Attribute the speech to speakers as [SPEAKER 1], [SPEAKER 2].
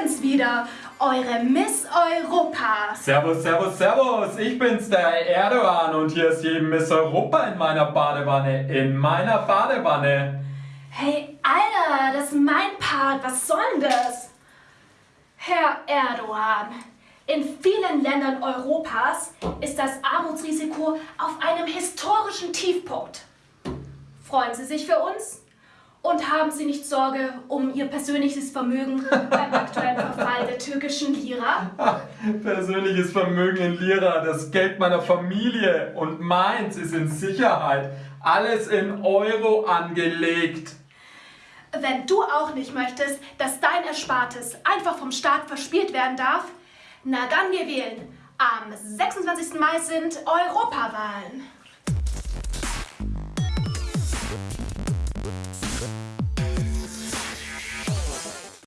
[SPEAKER 1] bin's wieder, eure Miss Europa.
[SPEAKER 2] Servus, servus, servus. Ich bin's, der Erdogan und hier ist die Miss Europa in meiner Badewanne. In meiner Badewanne.
[SPEAKER 1] Hey, Alter, das ist mein Part. Was soll denn das? Herr Erdogan, in vielen Ländern Europas ist das Armutsrisiko auf einem historischen Tiefpunkt. Freuen Sie sich für uns? Und haben Sie nicht Sorge um Ihr persönliches Vermögen beim türkischen Lira?
[SPEAKER 2] Persönliches Vermögen in Lira, das Geld meiner Familie und meins ist in Sicherheit. Alles in Euro angelegt.
[SPEAKER 1] Wenn du auch nicht möchtest, dass dein Erspartes einfach vom Staat verspielt werden darf, na dann wir wählen. Am 26. Mai sind Europawahlen.